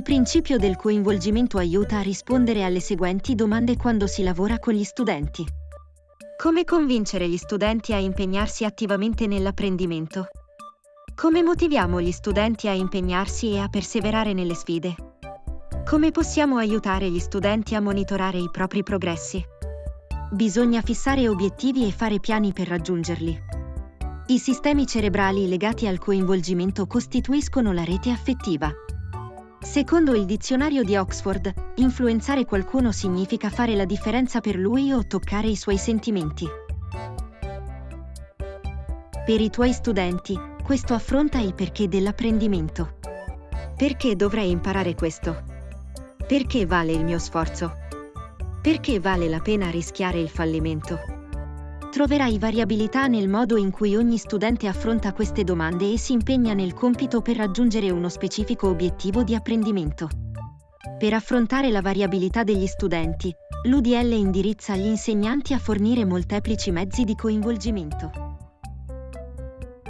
Il principio del coinvolgimento aiuta a rispondere alle seguenti domande quando si lavora con gli studenti. Come convincere gli studenti a impegnarsi attivamente nell'apprendimento? Come motiviamo gli studenti a impegnarsi e a perseverare nelle sfide? Come possiamo aiutare gli studenti a monitorare i propri progressi? Bisogna fissare obiettivi e fare piani per raggiungerli. I sistemi cerebrali legati al coinvolgimento costituiscono la rete affettiva. Secondo il dizionario di Oxford, influenzare qualcuno significa fare la differenza per lui o toccare i suoi sentimenti. Per i tuoi studenti, questo affronta il perché dell'apprendimento. Perché dovrei imparare questo? Perché vale il mio sforzo? Perché vale la pena rischiare il fallimento? Troverai variabilità nel modo in cui ogni studente affronta queste domande e si impegna nel compito per raggiungere uno specifico obiettivo di apprendimento. Per affrontare la variabilità degli studenti, l'UDL indirizza gli insegnanti a fornire molteplici mezzi di coinvolgimento.